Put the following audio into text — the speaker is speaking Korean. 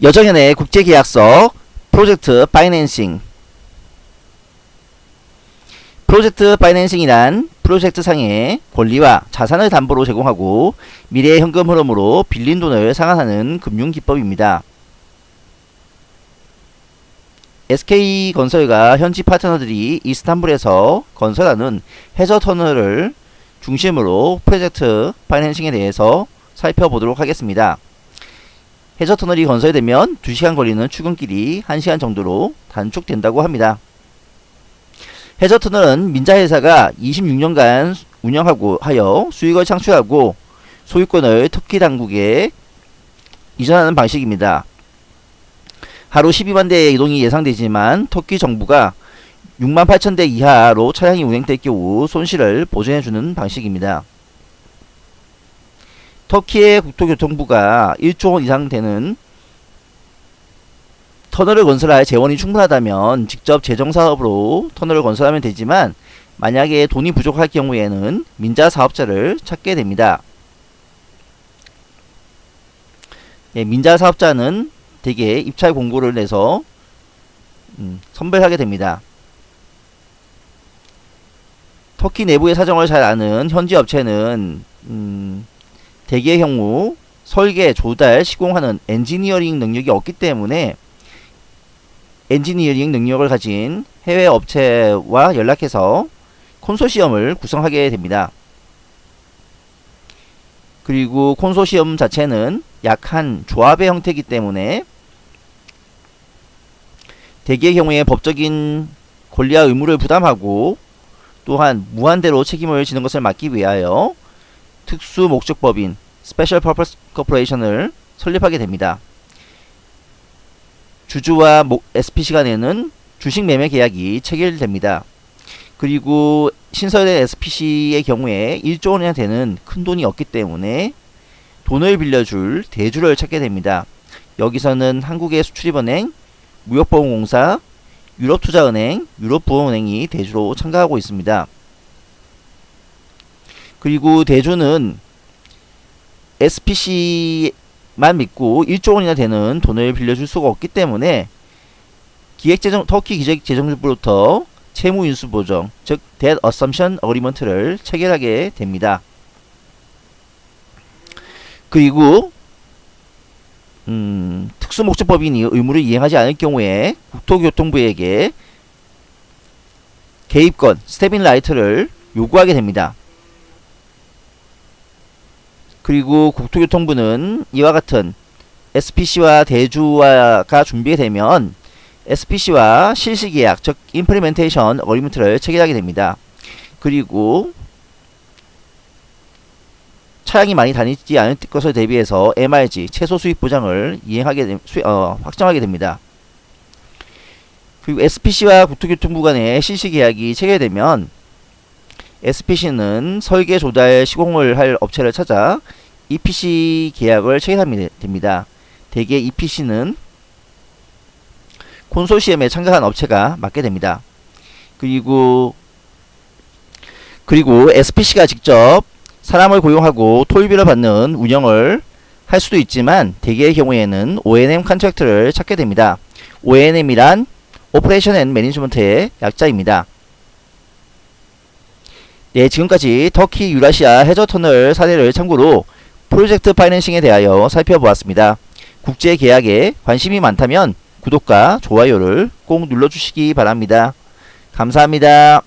여정현의 국제계약서 프로젝트 파이낸싱 프로젝트 파이낸싱이란 프로젝트 상의 권리와 자산을 담보로 제공하고 미래의 현금 흐름으로 빌린 돈을 상환하는 금융기법입니다. SK건설과 현지 파트너들이 이스탄불에서 건설하는 해저 터널을 중심으로 프로젝트 파이낸싱에 대해서 살펴보도록 하겠습니다. 해저 터널이 건설되면 2시간 걸리는 출근길이 1시간 정도로 단축된다고 합니다. 해저 터널은 민자 회사가 26년간 운영하고 하여 수익을 창출하고 소유권을 터키 당국에 이전하는 방식입니다. 하루 12만 대의 이동이 예상되지만 터키 정부가 6만 8천 대 이하로 차량이 운행될 경우 손실을 보전해주는 방식입니다. 터키의 국토교통부가 1조 원 이상 되는 터널을 건설할 재원이 충분하다면 직접 재정사업으로 터널을 건설하면 되지만 만약에 돈이 부족할 경우에는 민자 사업자를 찾게 됩니다. 예, 민자 사업자는 대개 입찰 공고를 내서 음, 선별하게 됩니다. 터키 내부의 사정을 잘 아는 현지 업체는 음, 대개의 경우 설계, 조달, 시공하는 엔지니어링 능력이 없기 때문에 엔지니어링 능력을 가진 해외 업체와 연락해서 콘소시엄을 구성하게 됩니다. 그리고 콘소시엄 자체는 약한 조합의 형태이기 때문에 대개의 경우에 법적인 권리와 의무를 부담하고 또한 무한대로 책임을 지는 것을 막기 위하여 특수 목적 법인 Special Purpose Corporation을 설립하게 됩니다. 주주와 SPC 간에는 주식 매매 계약이 체결됩니다. 그리고 신설된 SPC의 경우에 1조 원이나 되는 큰 돈이 없기 때문에 돈을 빌려줄 대주를 찾게 됩니다. 여기서는 한국의 수출입은행, 무역보험공사, 유럽투자은행, 유럽부흥은행이 대주로 참가하고 있습니다. 그리고 대주는 SPC만 믿고 1조 원이나 되는 돈을 빌려줄 수가 없기 때문에 기획재정 터키 기획재정부로부터 채무인수보정 즉 Debt Assumption Agreement를 체결하게 됩니다. 그리고 음, 특수목적법인이 의무를 이행하지 않을 경우에 국토교통부에게 개입권 step-in right를 요구하게 됩니다. 그리고 국토교통부는 이와 같은 SPC와 대주화가 준비되면 SPC와 실시계약 즉 implementation agreement를 체결하게 됩니다. 그리고 차량이 많이 다니지 않을 것을 대비해서 MRG 최소 수익 보장을 이행하게 수, 어, 확정하게 됩니다. 그리고 SPC와 국토교통부 간의 실시 계약이 체결되면 SPC는 설계 조달 시공을 할 업체를 찾아 EPC 계약을 체결하면 됩니다. 대개 EPC는 콘소시엄에 참가한 업체가 맡게 됩니다. 그리고 그리고 SPC가 직접 사람을 고용하고 토요비를 받는 운영을 할 수도 있지만 대개의 경우에는 O&M contract를 찾게 됩니다. O&M이란 operation and management의 약자입니다. 네, 지금까지 터키 유라시아 해저터널 사례를 참고로 project financing에 대하여 살펴보았습니다. 국제계약에 관심이 많다면 구독과 좋아요를 꼭 눌러주시기 바랍니다. 감사합니다.